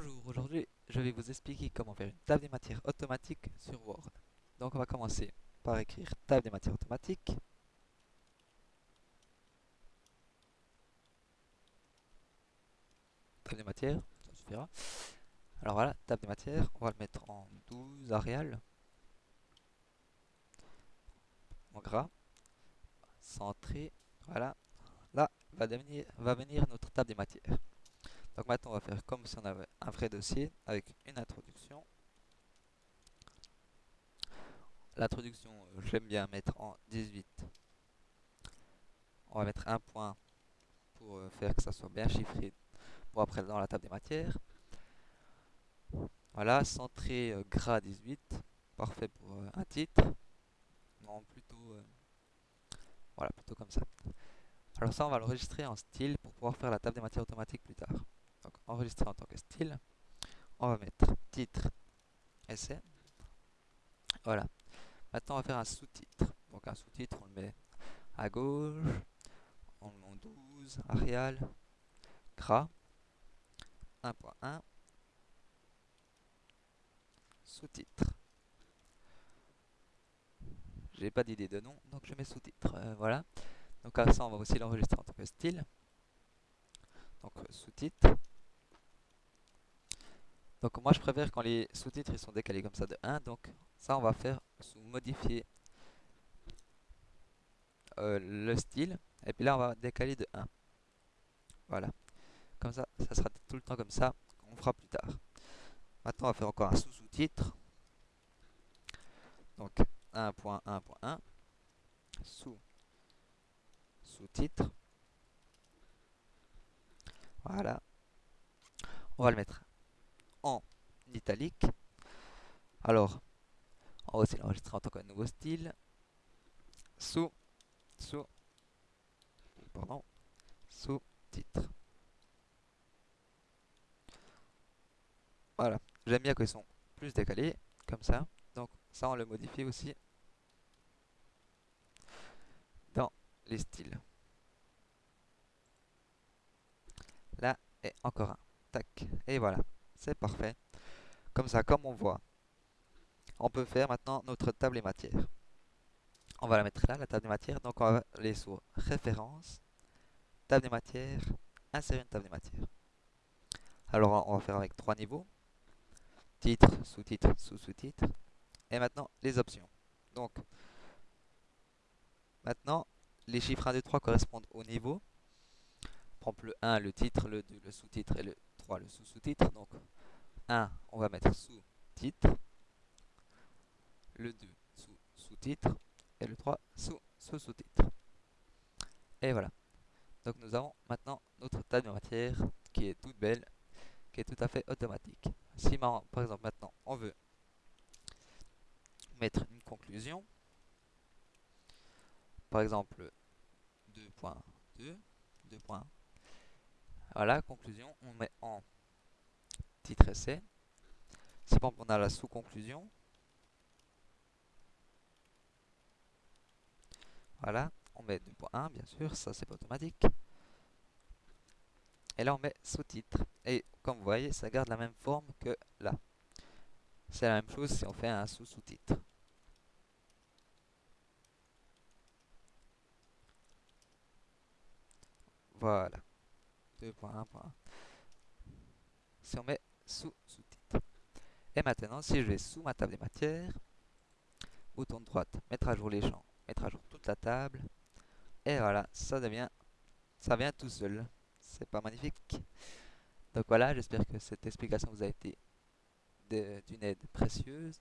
Bonjour, aujourd'hui je vais vous expliquer comment faire une table des matières automatique sur Word. Donc on va commencer par écrire table des matières automatique. Table des matières, ça suffira. Alors voilà, table des matières, on va le mettre en 12 Arial. En gras. Centré, voilà. Là va venir notre table des matières. Donc maintenant, on va faire comme si on avait un vrai dossier avec une introduction. L'introduction, euh, j'aime bien mettre en 18. On va mettre un point pour euh, faire que ça soit bien chiffré pour après dans la table des matières. Voilà, centré euh, gras 18, parfait pour un titre. Non, plutôt, voilà, plutôt comme ça. Alors ça, on va l'enregistrer en style pour pouvoir faire la table des matières automatique plus tard. Donc enregistrer en tant que style. On va mettre titre essai. Voilà. Maintenant on va faire un sous-titre. Donc un sous-titre, on le met à gauche. On le met en 12, Arial, gras, 1.1, sous-titre. J'ai pas d'idée de nom, donc je mets sous-titre. Euh, voilà. Donc à ça, on va aussi l'enregistrer en tant que style. Donc sous-titre. Donc moi je préfère quand les sous-titres ils sont décalés comme ça de 1. Donc ça on va faire sous modifier euh, le style. Et puis là on va décaler de 1. Voilà. Comme ça, ça sera tout le temps comme ça. On fera plus tard. Maintenant on va faire encore un sous-sous-titre. Donc 1.1.1 sous sous-titre. Voilà. On va le mettre en italique. Alors, on va aussi l'enregistrer en tant que nouveau style. Sous, sous, pardon, sous-titre. Voilà. J'aime bien qu'ils sont plus décalés, comme ça. Donc ça, on le modifie aussi dans les styles. Là, et encore un. Tac. Et voilà c'est parfait. Comme ça, comme on voit, on peut faire maintenant notre table des matières. On va la mettre là, la table des matières. Donc on va aller sur référence, table des matières, insérer une table des matières. Alors on va faire avec trois niveaux. Titre, sous-titre, sous-sous-titre. Et maintenant les options. Donc maintenant les chiffres 1, 2, 3 correspondent au niveau. Par le 1, le titre, le 2, le sous-titre et le le sous-sous-titre. Donc 1, on va mettre sous-titre. Le 2, sous-sous-titre. Et le 3, sous-sous-sous-titre. Et voilà. Donc nous avons maintenant notre table de matière qui est toute belle, qui est tout à fait automatique. Si par exemple maintenant on veut mettre une conclusion, par exemple 2.2, 2.1, voilà, conclusion, on met en titre essai. Si on a la sous-conclusion, voilà, on met 2.1 bien sûr, ça c'est pas automatique. Et là on met sous-titre. Et comme vous voyez, ça garde la même forme que là. C'est la même chose si on fait un sous-sous-titre. Voilà. 2.1.1. Si on met sous sous-titre. Et maintenant, si je vais sous ma table des matières, bouton de droite, mettre à jour les champs, mettre à jour toute la table. Et voilà, ça devient, ça vient tout seul. C'est pas magnifique. Donc voilà, j'espère que cette explication vous a été d'une aide précieuse.